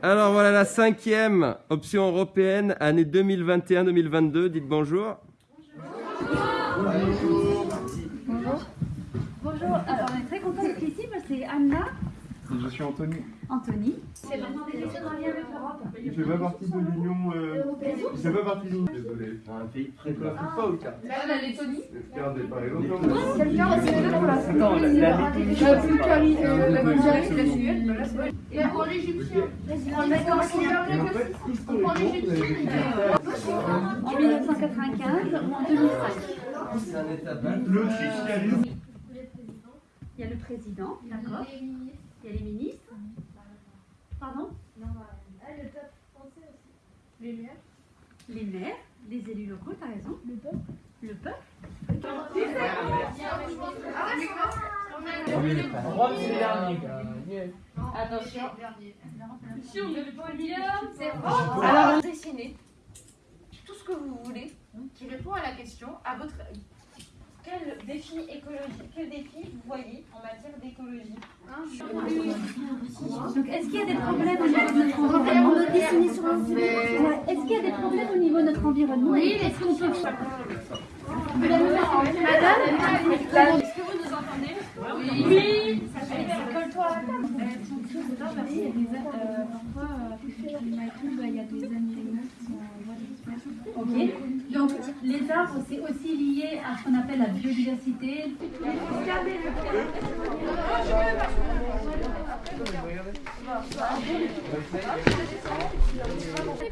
Alors voilà la cinquième option européenne, année 2021-2022. Dites bonjour. Bonjour. Bonjour. Alors on est très content d'être ici. Moi c'est Anna. Et je suis Anthony. Anthony. C'est vraiment des études en lien avec l'Europe. Je fais pas partie de l'Union. Euh... Je fais pas partie de l'Union. Désolé. Un pays très clair. pas au cas. Là, la Lettonie. Regardez, par exemple. Quelqu'un aussi de pour la Attends. La Bulgarie, la Bulgarie, la Suède. Et pour l'Égyptien. On prend l'Égyptienne. En 1995 ou en 2005. Le christianisme. Il y a le président, d'accord. Il y a les ministres. Pardon Le peuple français aussi. Les maires. Les maires, les élus locaux, t'as raison. Le peuple. Le peuple. Attention. Si on met le podium, c'est. Alors, dessinez tout ce que vous voulez qui répond à la question à votre quel défi écologique, quel défi vous voyez en matière d'écologie est-ce qu'il y a des problèmes au niveau de notre environnement? Est-ce qu'il y a des problèmes au niveau de notre environnement Oui, est-ce qu'on peut Madame, est-ce que vous nous entendez Oui. Oui. Les arbres, c'est aussi lié à ce qu'on appelle la biodiversité.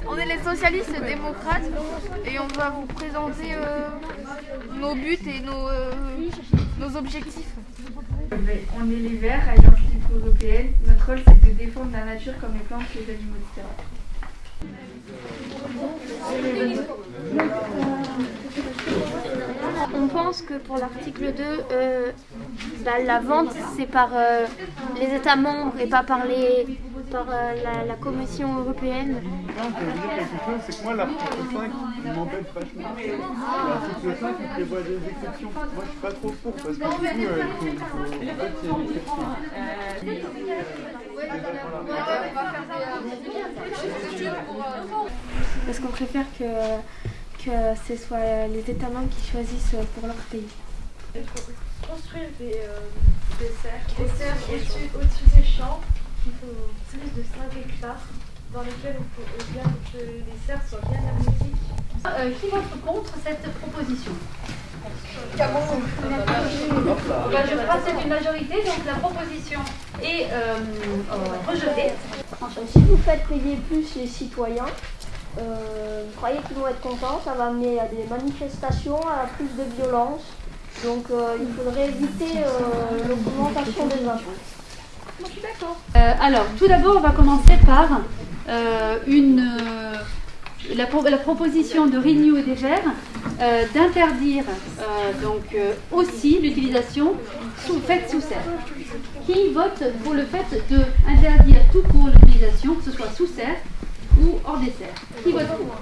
On est les socialistes démocrates et on va vous présenter euh, nos buts et nos, euh, nos objectifs. On est les Verts, Libre Européenne. Notre rôle, c'est de défendre la nature comme les plantes, les animaux, etc. On pense que pour l'article 2, euh, bah, la vente, c'est par euh, les États membres et pas par, les, par euh, la, Commission européenne. Non, je c'est que moi, l'article 5, il m'embête vachement. L'article 5, il prévoit des exceptions. Moi, je suis pas trop pour, parce que du coup, euh, faut, faut-. Parce qu'on préfère que, que ce soit les États membres qui choisissent pour leur pays. Construire des, euh, des au-dessus au-dessus des champs, il faut plus de 5 hectares, dans lesquels il faut euh, bien que les serres soient bien hermétiques. Euh, qui vote contre cette proposition? Bah, Je crois que c'est une majorité, donc la proposition est euh, euh, rejetée. Si vous faites payer plus les citoyens, euh, vous croyez qu'ils vont être contents? Ça va amener à des manifestations, à plus de violence. Donc euh, il faudrait éviter euh, l'augmentation des impôts. Euh, alors, tout d'abord, on va commencer par euh, une, euh, la, pro- la proposition de Renew et des Verts d'interdire aussi l'utilisation sous, faite sous serre. Qui vote pour le fait d'interdire tout court l'utilisation, que ce soit sous serre ou hors des serres? Qui vote pour?